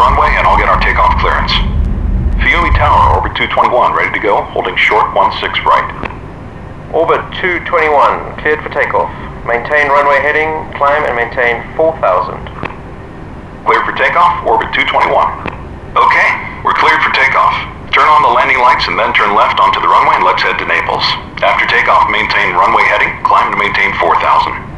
runway and I'll get our takeoff clearance. Fiume Tower, orbit 221, ready to go, holding short 16 right. Orbit 221, cleared for takeoff. Maintain runway heading, climb and maintain 4000. Cleared for takeoff, orbit 221. Okay, we're cleared for takeoff. Turn on the landing lights and then turn left onto the runway and let's head to Naples. After takeoff, maintain runway heading, climb to maintain 4000.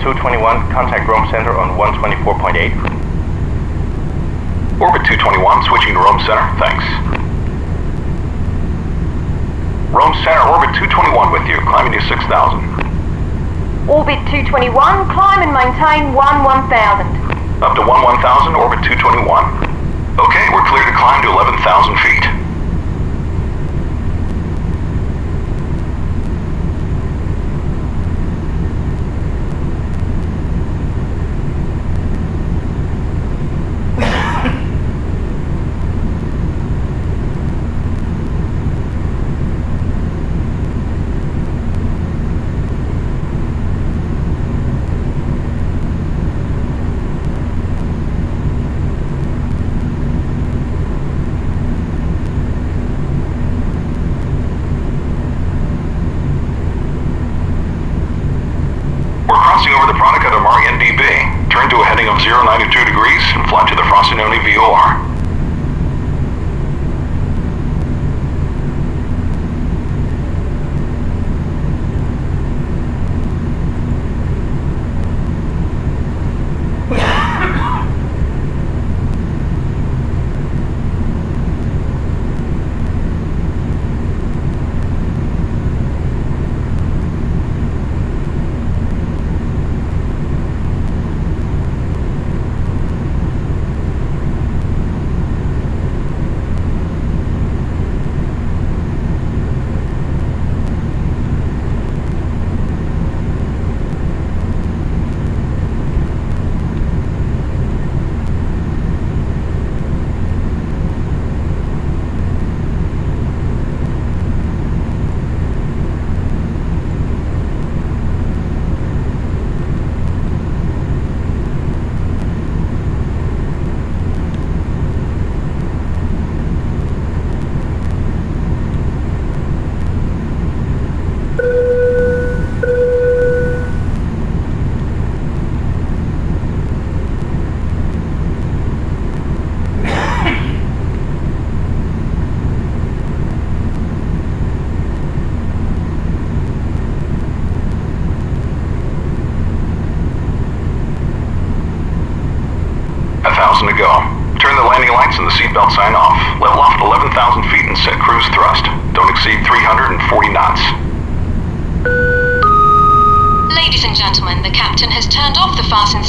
221, contact Rome Center on 124.8. Orbit 221, switching to Rome Center, thanks. Rome Center, orbit 221 with you, climbing to 6,000. Orbit 221, climb and maintain 1 1000. Up to 1 1000, orbit 221. Okay, we're clear to climb to 11,000 feet.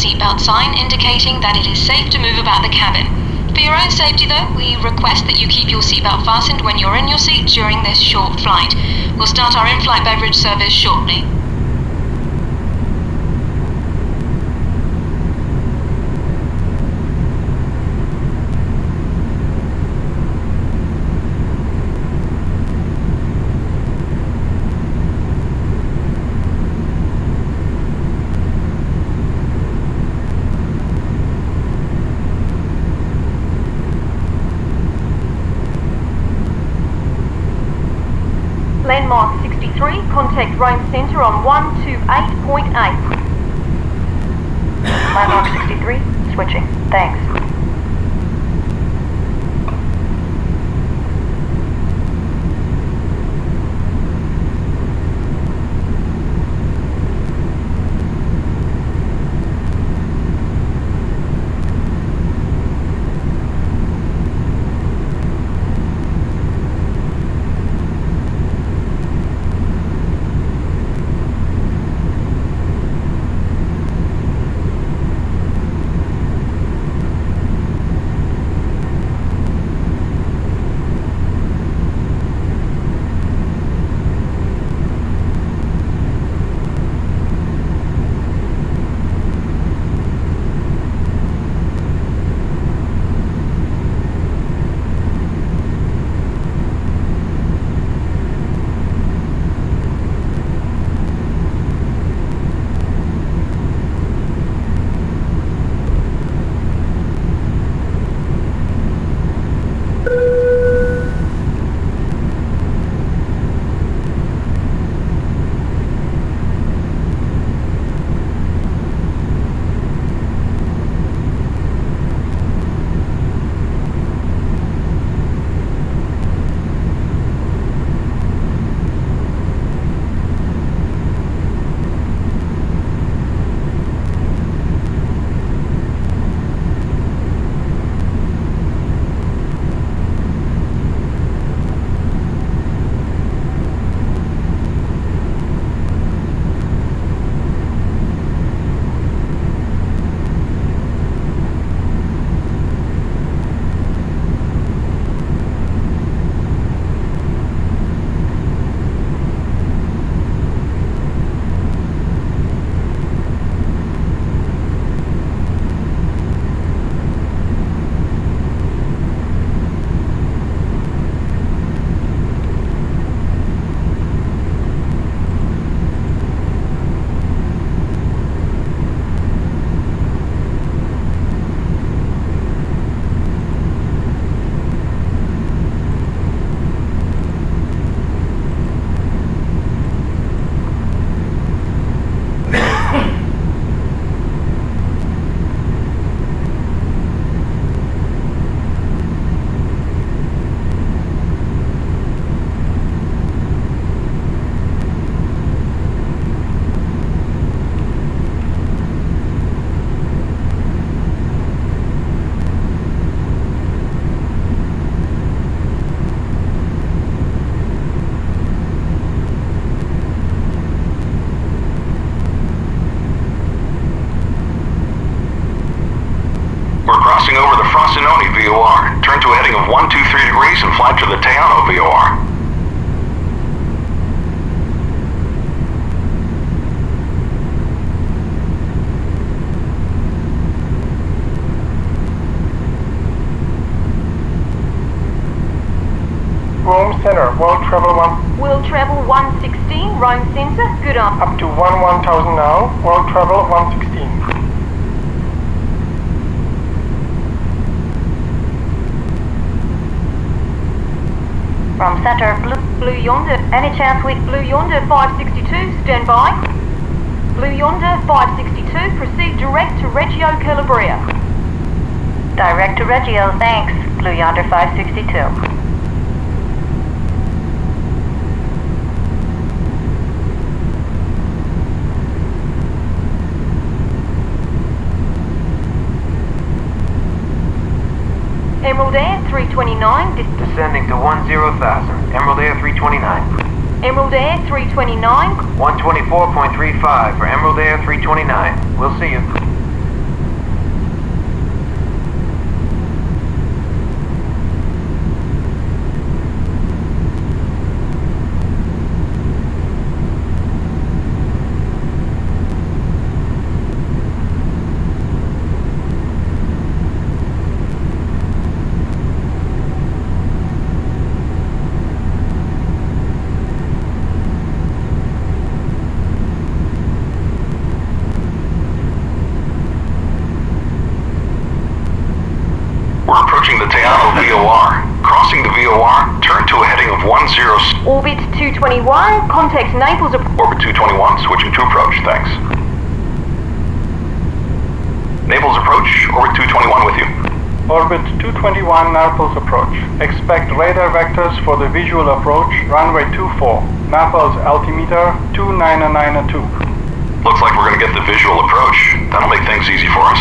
Seatbelt sign, indicating that it is safe to move about the cabin. For your own safety, though, we request that you keep your seatbelt fastened when you're in your seat during this short flight. We'll start our in-flight beverage service shortly. Landmark 63, contact Rome Centre on 128.8. Landmark 63, switching. Thanks. Crossing over the Frosinone VOR. Turn to a heading of 123 degrees and fly to the Teano VOR. Rome Center, World Travel 1 World Travel 116, Rome Centre, good on. up to 1 1000 now, World Travel 116. Rome Centre, Blue, Blue Yonder, any chance with Blue Yonder 562, stand by. Blue Yonder 562, proceed direct to Reggio Calabria. Direct to Reggio, thanks. Blue Yonder 562. Emerald Air 329, Descending to 10,000. Emerald Air 329. Emerald Air 329, 124.35 for Emerald Air 329. We'll see you. We're approaching the Teano VOR. Crossing the VOR, turn to a heading of 10 Orbit 221, contact Naples, ap- Orbit 221, switching to approach, thanks. Naples approach, Orbit 221 with you. Orbit 221 Naples approach. Expect radar vectors for the visual approach, runway 24. Naples altimeter 2992. Looks like we're gonna get the visual approach. That'll make things easy for us.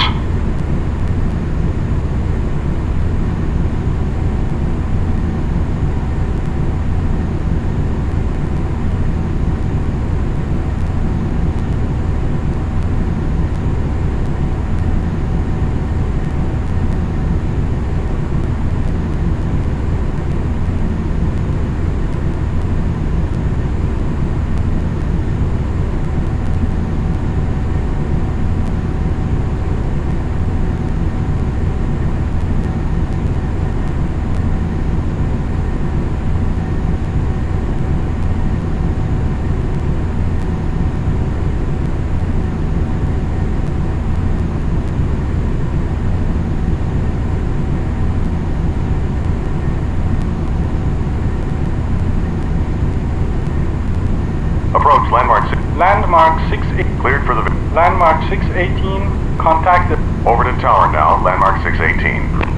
Approach, landmark 6. Landmark 68. Cleared for the... Landmark 618. Contact the Over to tower now, landmark 618.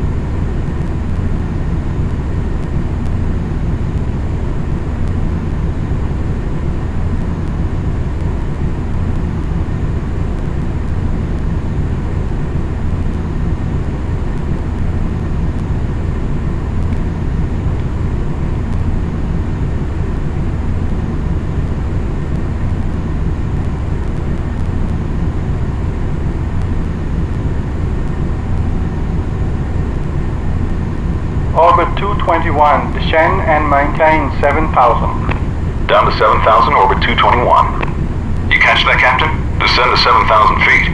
Orbit 221. Descend and maintain 7000. Down to 7,000, orbit 221. You catch that, Captain? Descend to 7,000 feet.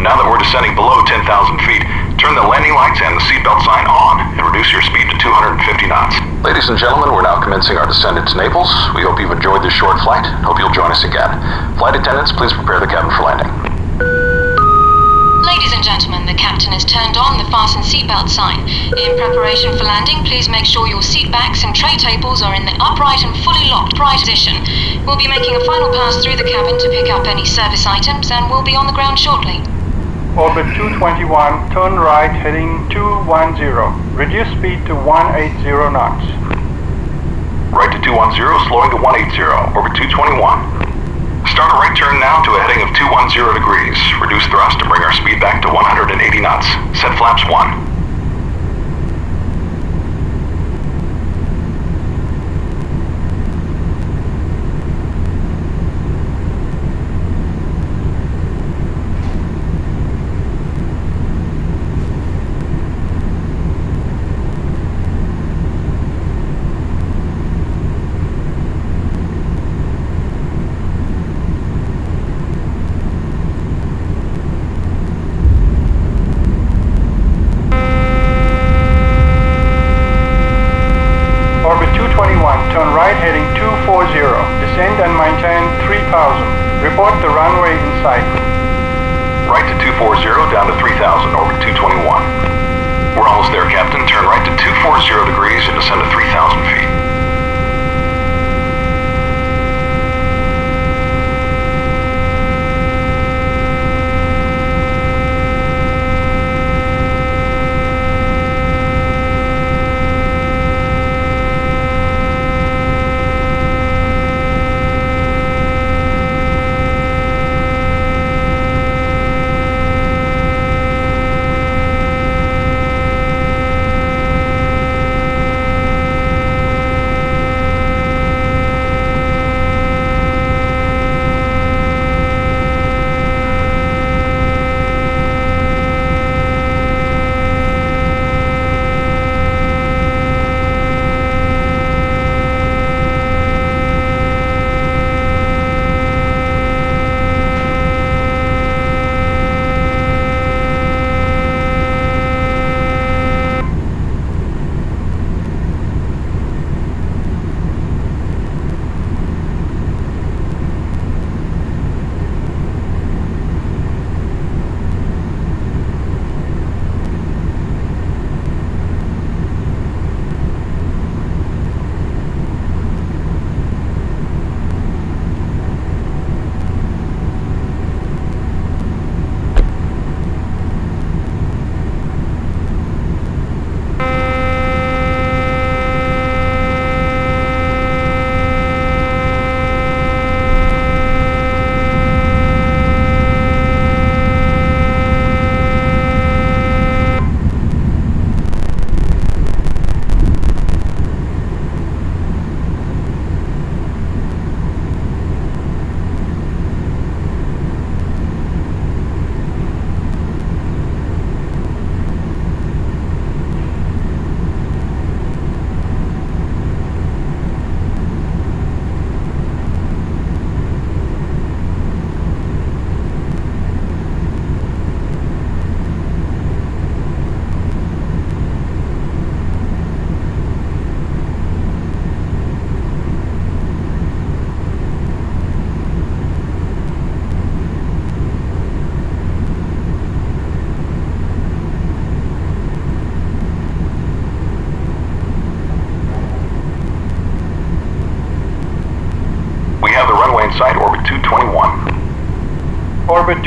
Now that we're descending below 10,000 feet, turn the landing lights and the seatbelt sign on and reduce your speed to 250 knots. Ladies and gentlemen, we're now commencing our descent into Naples. We hope you've enjoyed this short flight. Hope you'll join us again. Flight attendants, please prepare the cabin for landing. Ladies and gentlemen, the captain has turned on the fasten seatbelt sign. In preparation for landing, please make sure your seat backs and tray tables are in the upright and fully locked right position. We'll be making a final pass through the cabin to pick up any service items and we'll be on the ground shortly. Orbit 221. Turn right heading 210. Reduce speed to 180 knots. Right to 210, slowing to 180, orbit 221. Start a right turn now to a heading of 210 degrees. Reduce thrust to bring our speed back to 180 knots. Set flaps 1.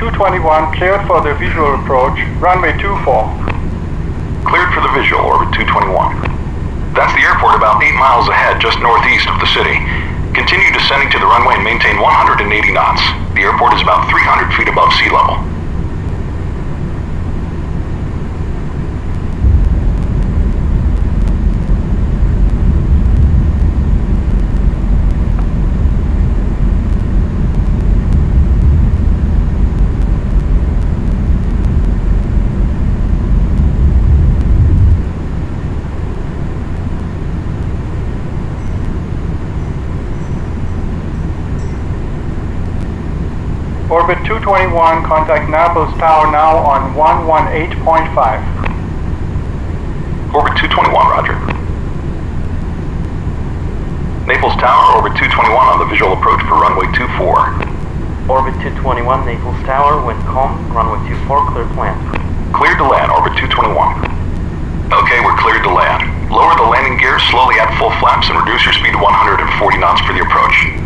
221 cleared for the visual approach, runway 24. Cleared for the visual, orbit 221. That's the airport about 8 miles ahead, just northeast of the city. Continue descending to the runway and maintain 180 knots. The airport is about 300 feet above sea level. Orbit 221, contact Naples Tower now on 118.5. Orbit 221, roger. Naples Tower, orbit 221 on the visual approach for runway 24. Orbit 221, Naples Tower, wind calm, runway 24, clear plan. Cleared to land, orbit 221. Okay, we're cleared to land. Lower the landing gear slowly at full flaps and reduce your speed to 140 knots for the approach.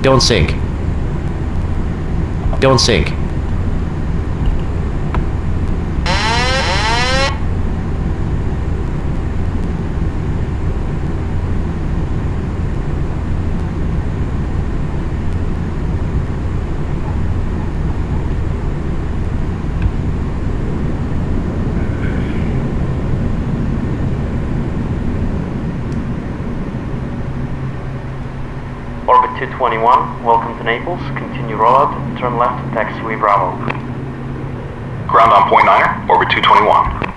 Don't sink. Don't sink. Orbit 221, welcome to Naples. Continue rollout, turn left, taxiway Bravo. Ground on point niner, orbit 221.